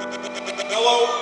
Hello.